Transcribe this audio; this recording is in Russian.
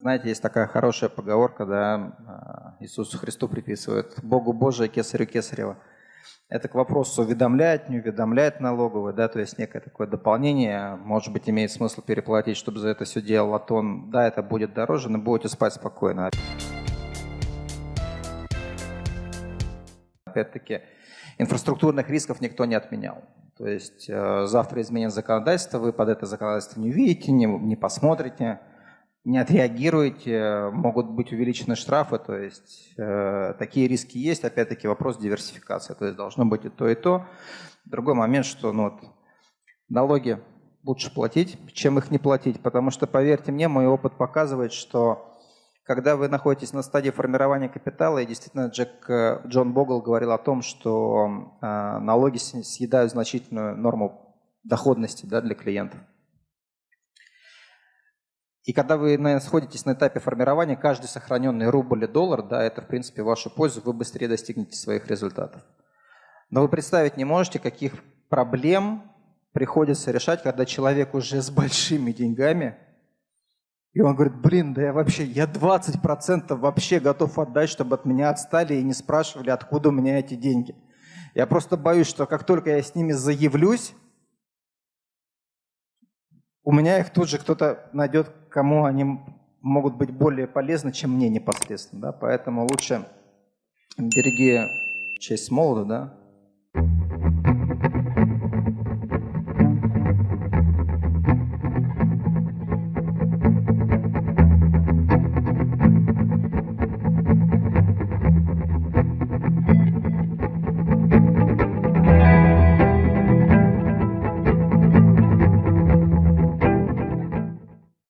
Знаете, есть такая хорошая поговорка, да, Иисусу Христу приписывают «Богу Божие, кесарю кесарева». Это к вопросу уведомляет, не уведомляет налоговый, да, то есть некое такое дополнение, может быть, имеет смысл переплатить, чтобы за это все делал Атон. Да, это будет дороже, но будете спать спокойно. Опять-таки, инфраструктурных рисков никто не отменял. То есть э, завтра изменят законодательство, вы под это законодательство не увидите, не, не посмотрите, не отреагируете, могут быть увеличены штрафы, то есть э, такие риски есть. Опять-таки вопрос диверсификации, то есть должно быть и то, и то. Другой момент, что ну, вот, налоги лучше платить, чем их не платить, потому что, поверьте мне, мой опыт показывает, что когда вы находитесь на стадии формирования капитала, и действительно Джек, э, Джон Богл говорил о том, что э, налоги съедают значительную норму доходности да, для клиентов. И когда вы находитесь на этапе формирования, каждый сохраненный рубль и доллар, да, это в принципе вашу пользу, вы быстрее достигнете своих результатов. Но вы представить не можете, каких проблем приходится решать, когда человек уже с большими деньгами и он говорит, блин, да я вообще, я 20% вообще готов отдать, чтобы от меня отстали и не спрашивали, откуда у меня эти деньги. Я просто боюсь, что как только я с ними заявлюсь, у меня их тут же кто-то найдет, кому они могут быть более полезны, чем мне непосредственно. Да? Поэтому лучше береги честь молода, да?